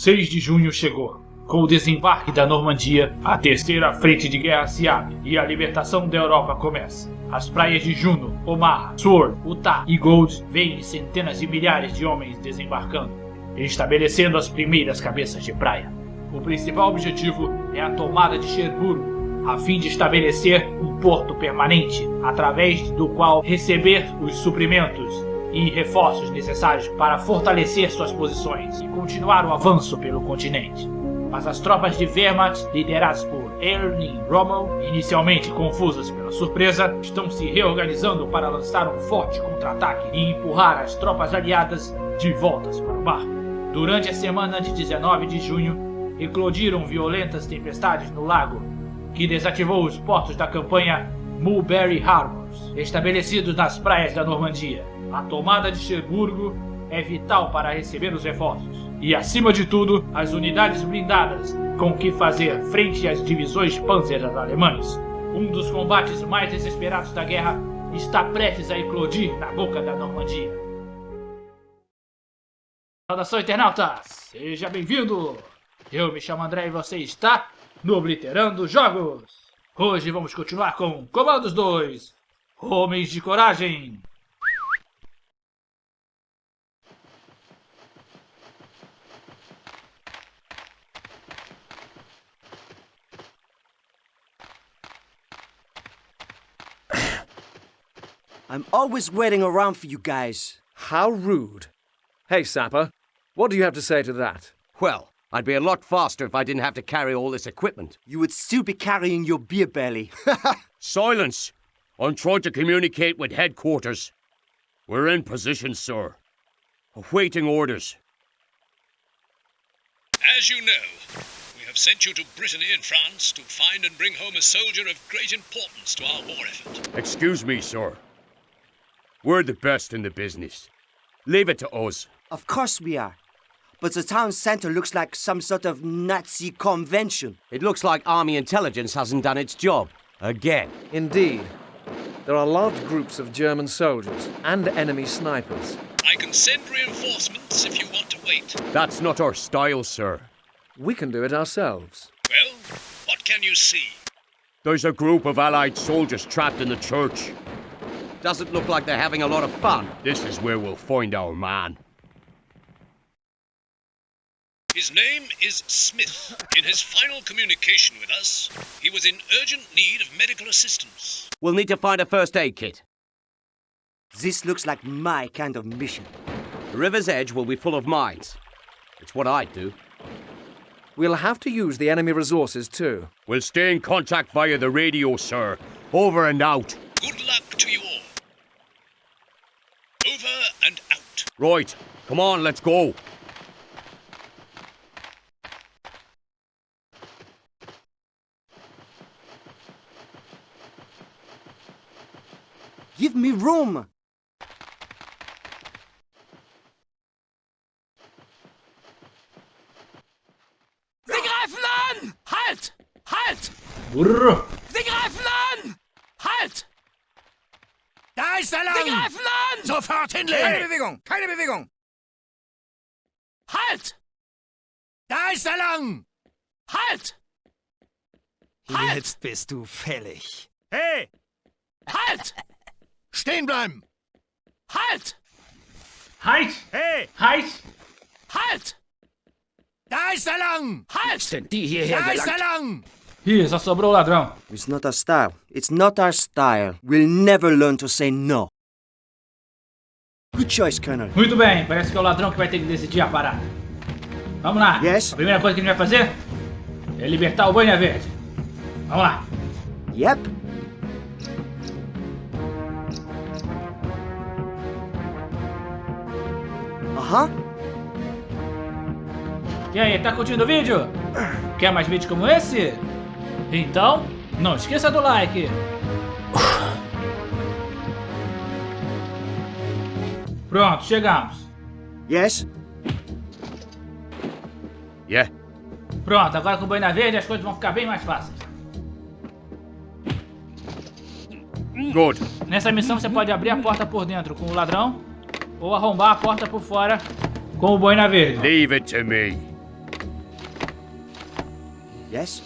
6 de junho chegou. Com o desembarque da Normandia, a terceira frente de guerra se abre e a libertação da Europa começa. As praias de Juno, Omaha, Sword, Utah e Gold veem centenas de milhares de homens desembarcando, estabelecendo as primeiras cabeças de praia. O principal objetivo é a tomada de Cherburgo, a fim de estabelecer um porto permanente, através do qual receber os suprimentos e reforços necessários para fortalecer suas posições e continuar o avanço pelo continente. Mas as tropas de Wehrmacht, lideradas por Erling Rommel, inicialmente confusas pela surpresa, estão se reorganizando para lançar um forte contra-ataque e empurrar as tropas aliadas de voltas para o mar. Durante a semana de 19 de junho, eclodiram violentas tempestades no lago, que desativou os portos da campanha Mulberry Harbors, estabelecidos nas praias da Normandia. A tomada de Cherburgo é vital para receber os reforços. E acima de tudo, as unidades blindadas, com que fazer frente às divisões Panzer alemães. Um dos combates mais desesperados da guerra está prestes a eclodir na boca da Normandia. Saudação internautas, seja bem-vindo! Eu me chamo André e você está no Obliterando Jogos! Hoje vamos continuar com Comandos 2, Homens de Coragem! I'm always waiting around for you guys. How rude. Hey, Sapper, what do you have to say to that? Well, I'd be a lot faster if I didn't have to carry all this equipment. You would still be carrying your beer belly. Silence! I'm trying to communicate with headquarters. We're in position, sir. Awaiting orders. As you know, we have sent you to Brittany in France to find and bring home a soldier of great importance to our war effort. Excuse me, sir. We're the best in the business. Leave it to us. of course we are. But the town center looks like some sort of Nazi convention. It looks like Army intelligence hasn't done its job. Again. Indeed. There are large groups of German soldiers and enemy snipers. I can send reinforcements if you want to wait. That's not our style, sir. We can do it ourselves. Well, what can you see? There's a group of Allied soldiers trapped in the church. Doesn't look like they're having a lot of fun. This is where we'll find our man. His name is Smith. In his final communication with us, he was in urgent need of medical assistance. We'll need to find a first aid kit. This looks like my kind of mission. The river's edge will be full of mines. It's what I'd do. We'll have to use the enemy resources too. We'll stay in contact via the radio, sir. Over and out. Good luck to you all. Over and out. Right. Come on, let's go. Give me room! Sie greifen an! Halt! Halt! Brrr. Sofort Keine hinlegen! Bewegung! Keine Bewegung! Halt! Da ist er lang! Halt! Halt! Jetzt bist du fällig. Hey! Halt! Stehen bleiben! Halt! Halt! Hey! Halt! Halt! Da ist er lang! Halt! Sind die hierher Da ist er lang! Ih, só sobrou o ladrão. It's not our style. It's not our style. We'll never learn to say no. Good choice, Colonel. Muito bem, parece que é o ladrão que vai ter que decidir a parada. Vamos lá. Yes. A primeira coisa que a gente vai fazer é libertar o Banha Verde. Vamos lá. Yep. Uh-huh. E aí, tá curtindo o vídeo? Quer mais vídeos como esse? Então, não esqueça do like. Pronto, chegamos. Yes? Yeah. Pronto, agora com o Banha Verde as coisas vão ficar bem mais fáceis. Good. Nessa missão você pode abrir a porta por dentro com o ladrão ou arrombar a porta por fora com o Boina Verde. Leave it to me. Yes?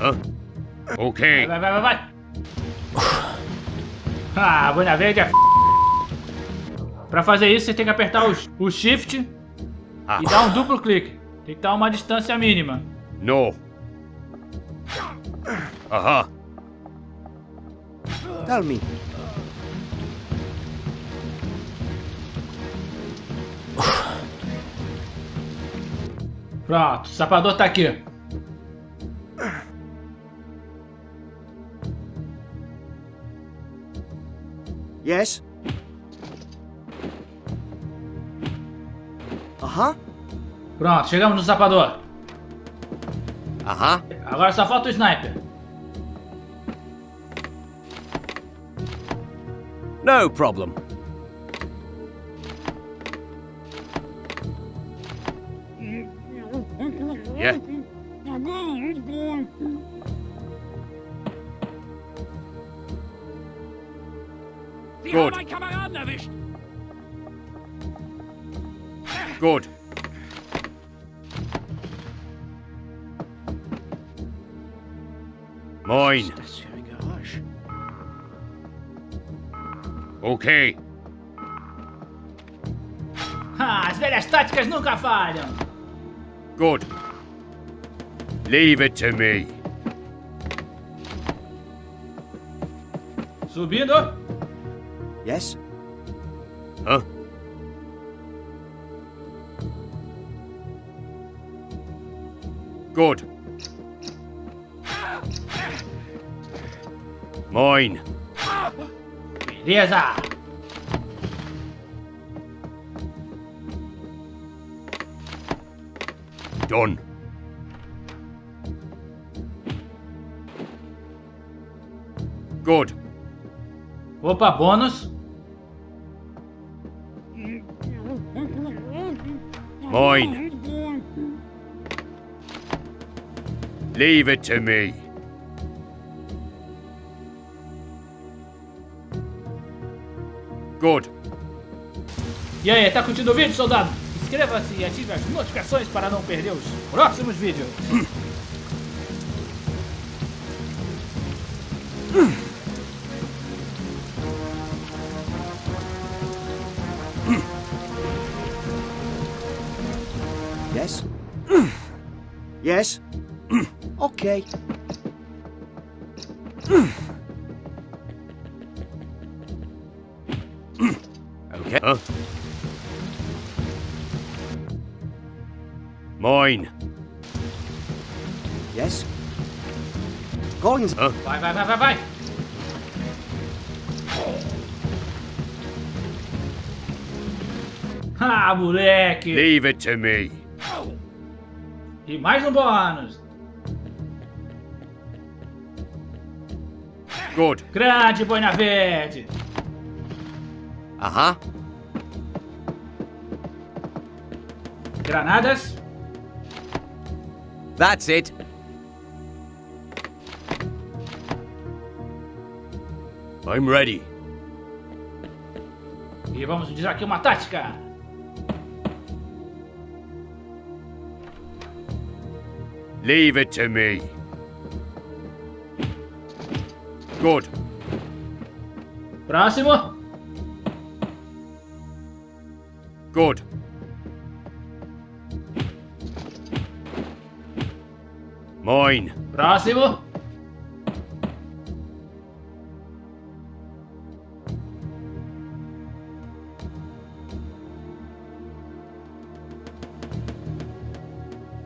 Huh? Okay. Vai, vai, vai, vai. Ah, Boina Verde é f... Pra fazer isso, você tem que apertar o, o Shift Ah. e dar um duplo clique. Tem que dar uma distância mínima. No. Aha. Tell me. Pronto, o sapador tá aqui. Yes? Uh-huh. Pronto, chegamos no sapador. Aha. Agora só falta o sniper. No problem. Yeah. Good. Good. Mine. Okay. Ah, as velhas táticas nunca falham. Good. Leave it to me. Subindo. Yes? Huh? Good. Mine. Beleza. Done. Good. Opa, bônus. Mine. Leave it to me. Good. E aí, tá curtindo o vídeo, soldado? Inscreva-se e ative as notificações para não perder os próximos vídeos. Yes? okay. Okay. Huh? Mine. Yes? Collins, Huh? Vai, vai, vai, vai, vai. Ah, moleque. Leave it to me. E mais um bônus. Good. Grande boina verde. Uh-huh. Granadas. That's it. I'm ready. E vamos dizer aqui uma tática. Leave it to me. Good. Próximo. Good. Mine. Próximo.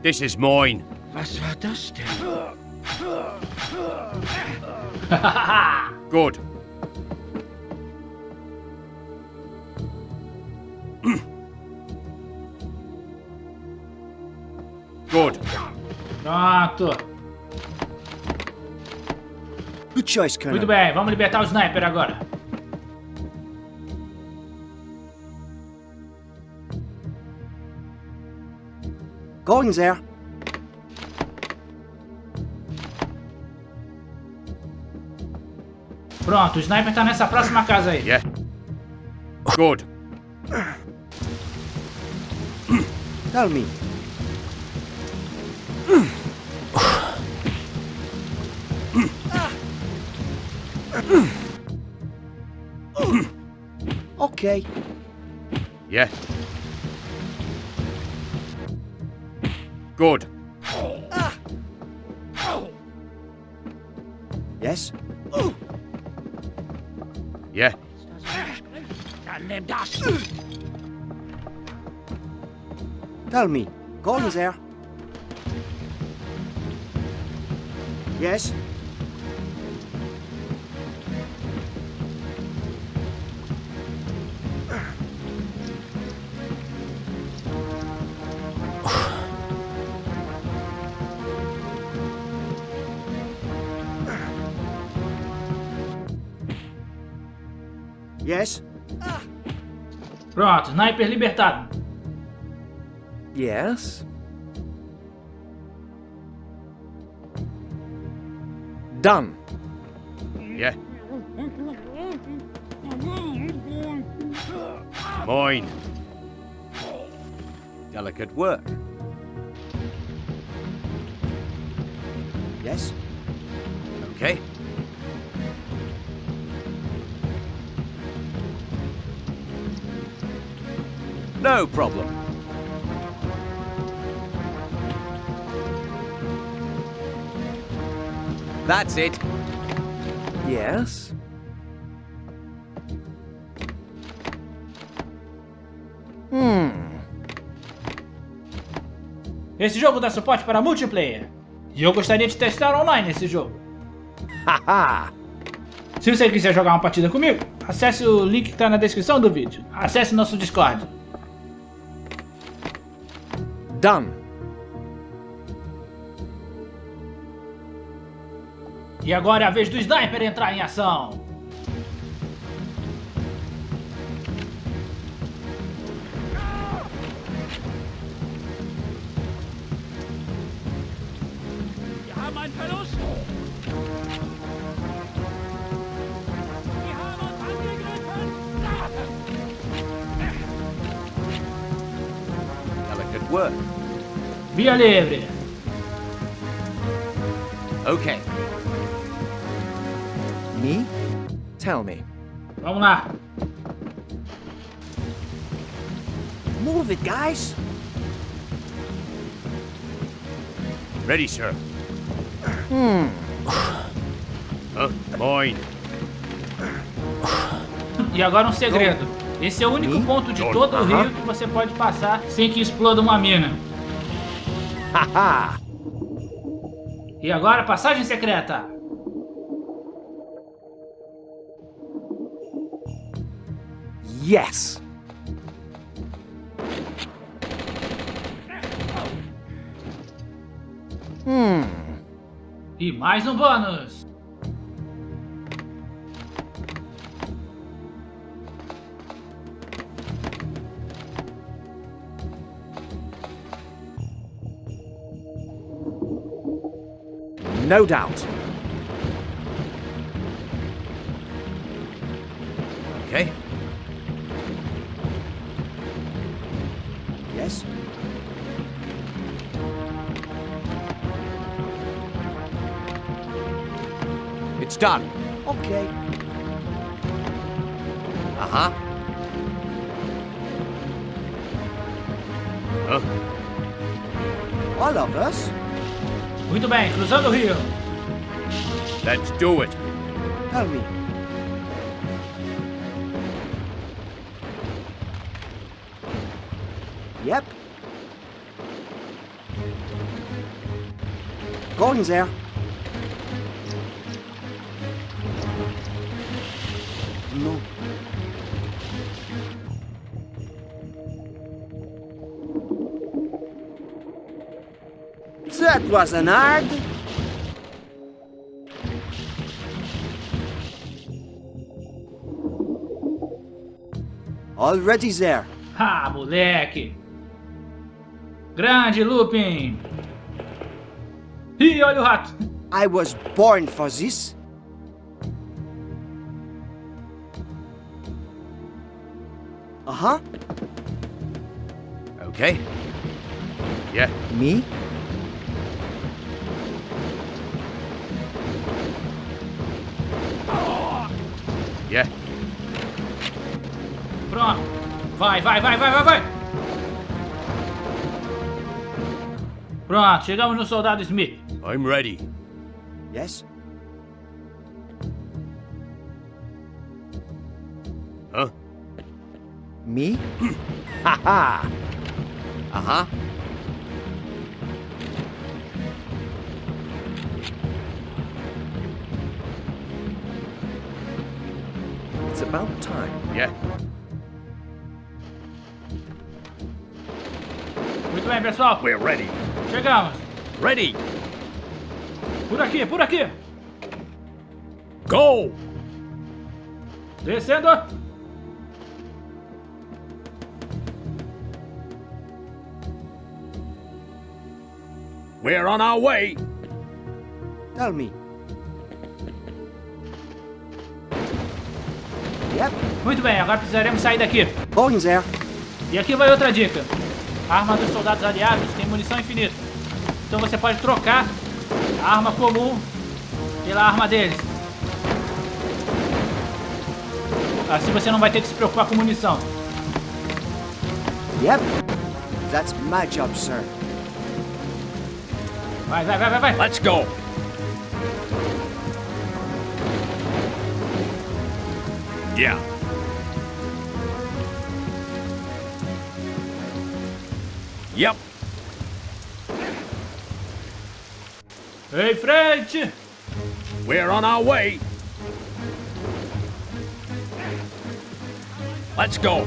This is mine. Good. Good. Pronto. good choice, Colonel. Muito bem, vamos libertar o sniper agora. Collins there. Pronto, o sniper tá nessa próxima casa aí. Yeah. Good. Tell me. okay. Yeah. Good. Yes? them. Tell me, Gordon's there. Yes? Pronto, sniper libertado. Yes? Done. Yeah. Mine. Delicate work. Yes? Okay. No problem. That's it. Yes? Hmm. Esse jogo dá suporte para multiplayer. E eu gostaria de testar online esse jogo. Haha! Se você quiser jogar uma partida comigo, acesse o link que está na descrição do vídeo. Acesse nosso Discord. Done. E agora é a vez do Sniper entrar em ação. Livre. Okay. Me? Tell me. Vamos lá. Move it, guys! Ready, sir. Hmm. Huh? Mine. E agora um segredo. Esse é o único ponto de todo o aham. rio que você pode passar sem que exploda uma mina. E agora, passagem secreta. Yes! Hmm. E mais um bônus. No doubt. Okay. Yes? It's done. Okay. Uh-huh. Huh? All of us? Muito bem, cruzando o rio. Let's do it. Tell me. Yep. Gordon's there. That wasn't hard. Already there. Ah, moleque. Grande Lupin. Ih, olha o rato. I was born for this. Uh-huh. Okay. Yeah. Me? Yeah. Pronto. Vai, vai, vai, vai, vai, vai. Pronto, chegamos no soldado Smith. I'm ready. Yes? Huh? Me? ha ha! Uh-huh. About time. Yeah. Muito bem, pessoal. We're ready. Chegamos. Ready. Por aqui, por aqui. Go! Descendo. We're on our way. Tell me. Yep, Muito bem, agora precisaremos sair daqui. going there. E aqui vai outra dica. A arma dos soldados aliados tem munição infinita. Então você pode trocar a arma comum pela arma deles. Assim você não vai ter que se preocupar com munição. Yep. That's my job, sir. Vai, vai, vai, vai, vai. Let's go. Yeah. Yep. Hey, frente! We're on our way. Let's go.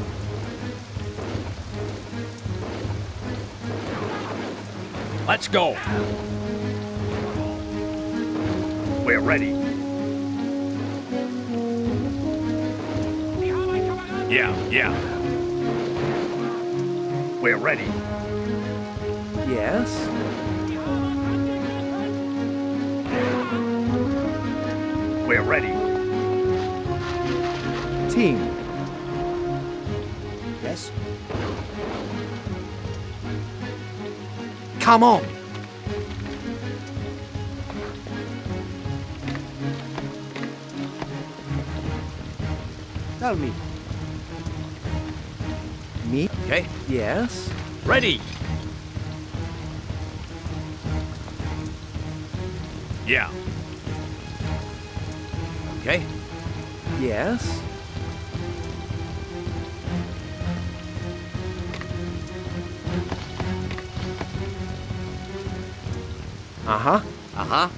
Let's go. We're ready. Yeah, yeah. We're ready. Yes? We're ready. Team. Yes? Come on! Tell me. Okay. Yes? Ready. Yeah. Okay. Yes? Uh-huh. Uh-huh.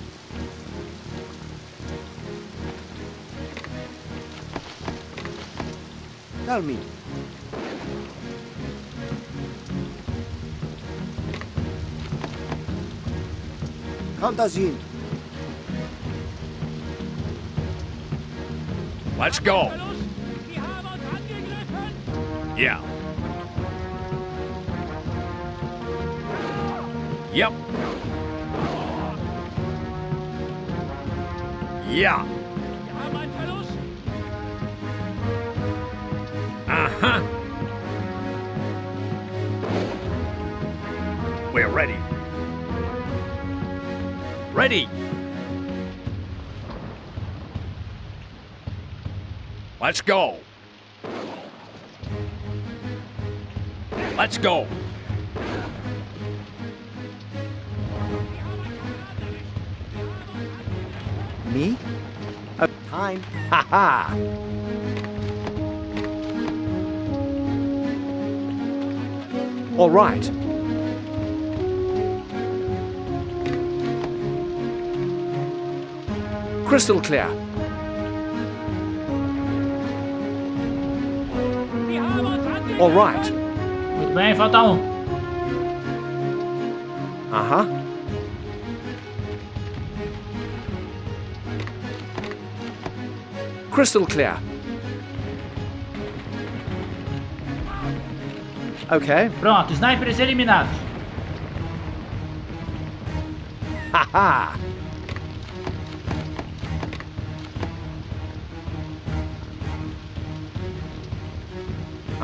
Tell me. Let's go. Yeah. Yep. Yeah. Uh-huh. Ready. Let's go. Let's go. Me? Time. Ha ha! All right. crystal clear. All right. Muito bem, falta um. Uh -huh. Crystal clear. Ok. Pronto, snipers eliminados. Haha!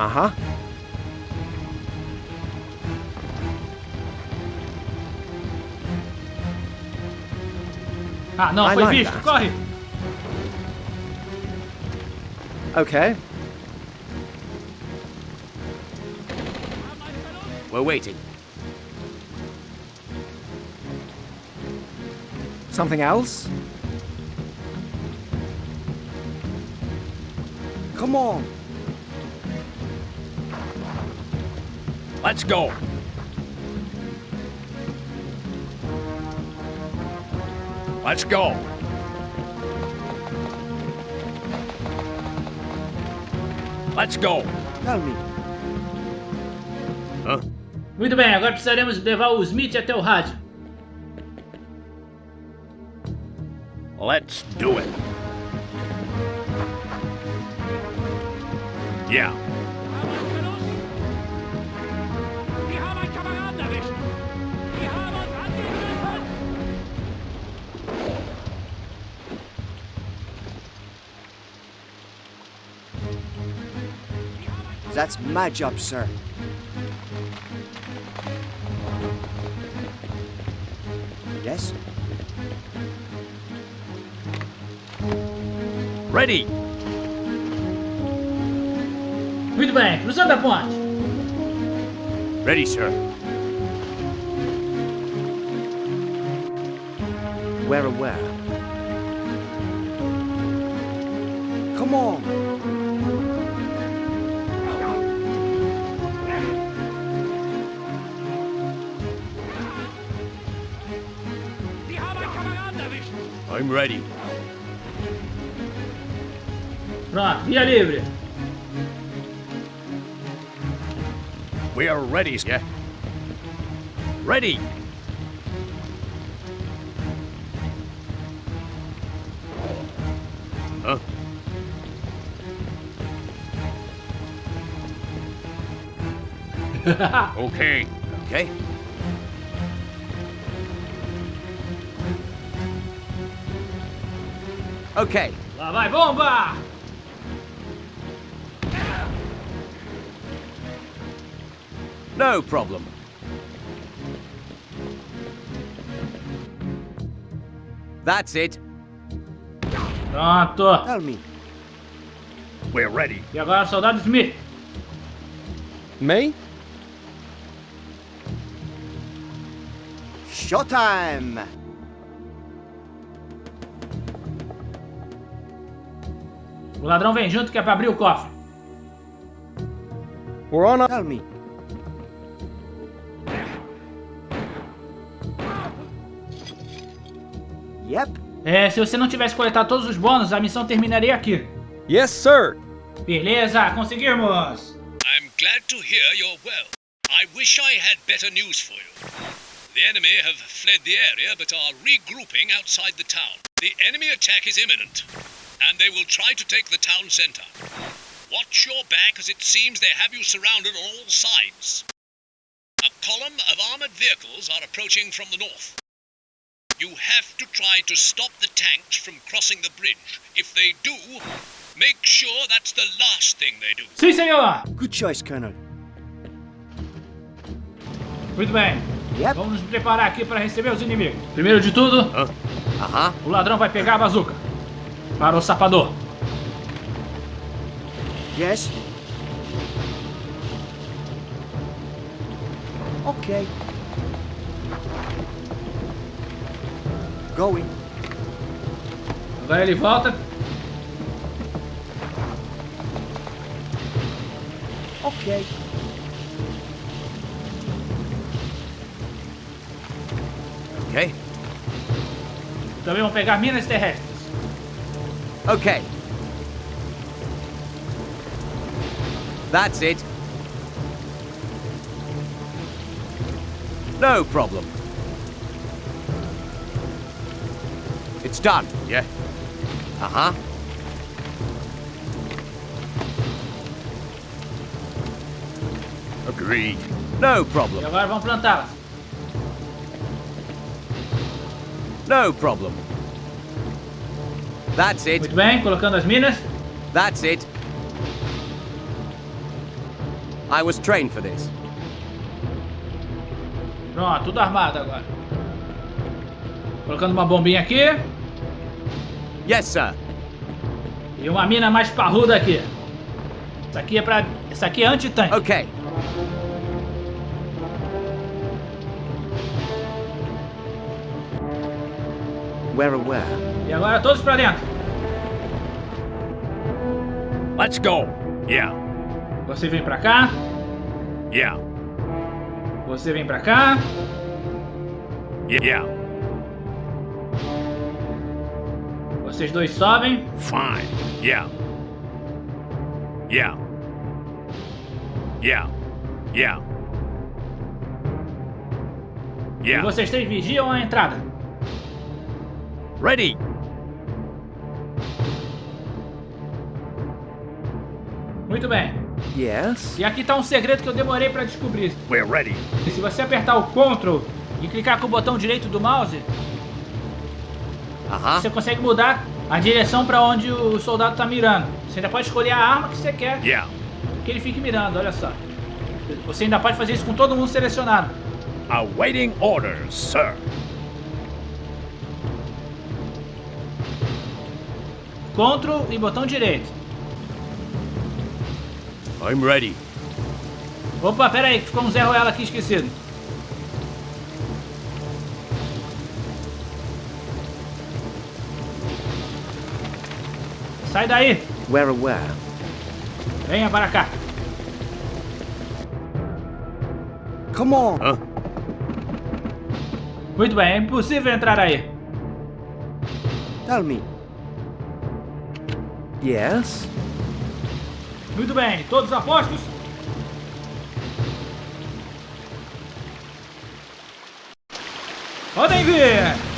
Aha! Ah, no, I foi like visto. That. Corre. Okay. We're waiting. Something else? Come on. Let's go. Let's go. Let's go. Tell me. Huh? Muito bem, agora precisaremos levar o Smith até o rádio. Let's That's my job, sir. Yes? Ready. Muito bem, cruzando a ponte. Ready, sir. We're aware. I'm ready. Pronto, via livre. We are ready, yeah. Ready. Huh? okay. Okay. Okay. Lá vai, bomba! No problem. That's it. Pronto. Tell me. We're ready. E agora, soldado Smith. Me? Showtime! O ladrão vem junto que é pra abrir o cofre. We're on our... Tell me. Yep. É, se você não tivesse coletado todos os bônus, a missão terminaria aqui. Yes, sir. Beleza, conseguimos! I'm glad to hear you're well. I wish I had better news for you. The enemy have fled the area but are regrouping outside the town. The enemy attack is imminent, and they will try to take the town center. Watch your back as it seems they have you surrounded on all sides. A column of armored vehicles are approaching from the north. You have to try to stop the tanks from crossing the bridge. If they do, make sure that's the last thing they do. Sim, senhor! Good choice, Colonel. Muito bem. Yep. Vamos nos preparar aqui para receber os inimigos. Primeiro de tudo, Uh-huh. o ladrão vai pegar a bazuca. Para o sapador. Yes? Okay. Going. Agora ele volta. Okay. Okay. Também vão pegar minas terrestres. Okay. That's it. No problem. It's done. Yeah. Uh-huh. Agreed. No E problem. agora vão plantá-las. No problem. That's it. Muito bem, colocando as minas. That's it. I was trained for this. Pronto, tudo armado agora. Colocando uma bombinha aqui. Yes, sir. E uma mina mais parruda aqui. Isso aqui é pra. Isso aqui é anti-tanque. Okay. Where aware? E agora todos pra dentro. Let's go. Yeah, Você vem pra cá. yeah, Você vem pra cá. yeah. Vocês dois sobem. Fine. Yeah. Yeah. Yeah. Yeah. E Yeah. vocês três vigiam a entrada. Ready. Muito bem. Yes? E aqui tá um segredo que eu demorei pra descobrir. We're ready. Se você apertar o Ctrl e clicar com o botão direito do mouse, Uh-huh. você consegue mudar a direção pra onde o soldado tá mirando. Você ainda pode escolher a arma que você quer Yeah. que ele fique mirando, olha só. Você ainda pode fazer isso com todo mundo selecionado. Awaiting orders, sir. Ctrl e botão direito. I'm ready. Opa, pera aí, que ficou um Zé Ruela aqui esquecido. Sai daí! Where aware? Venha para cá. Come on. Huh? Muito bem, é impossível entrar aí. Tell me. Yes? Muito bem, todos apostos? Podem vir!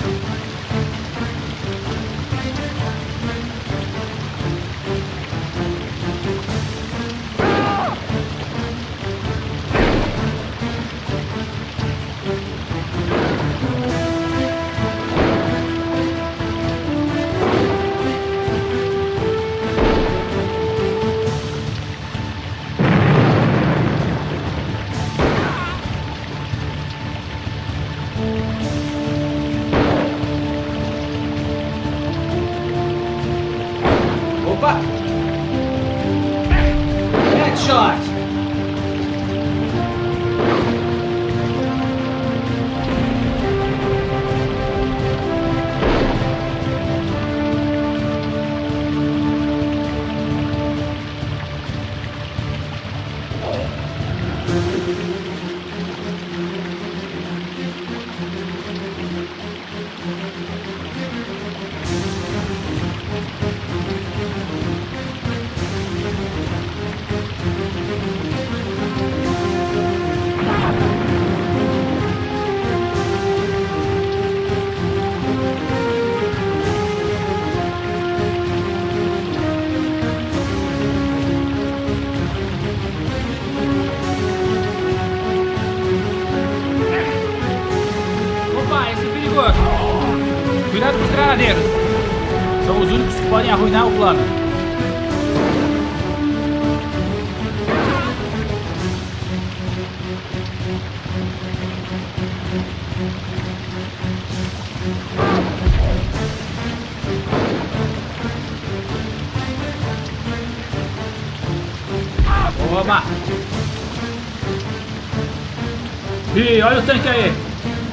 Ih, olha o tanque aí!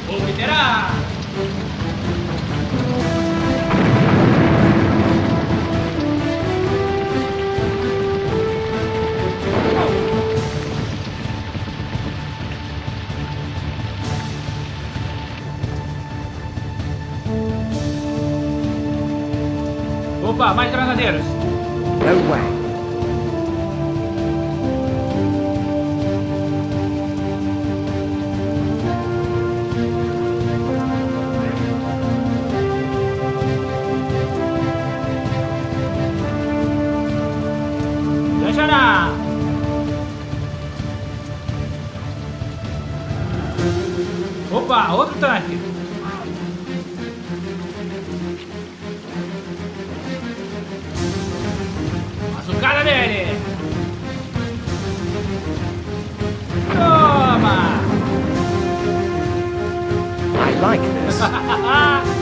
Fogueteira! Opa, mais granadeiros! No way. Like this.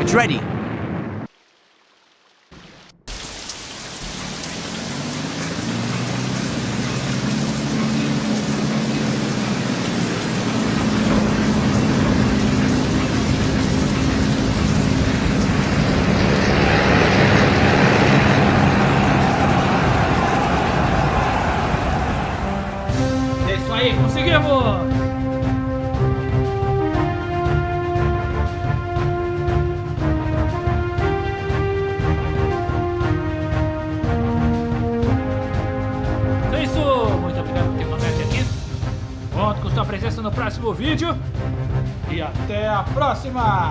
It's ready. Próxima!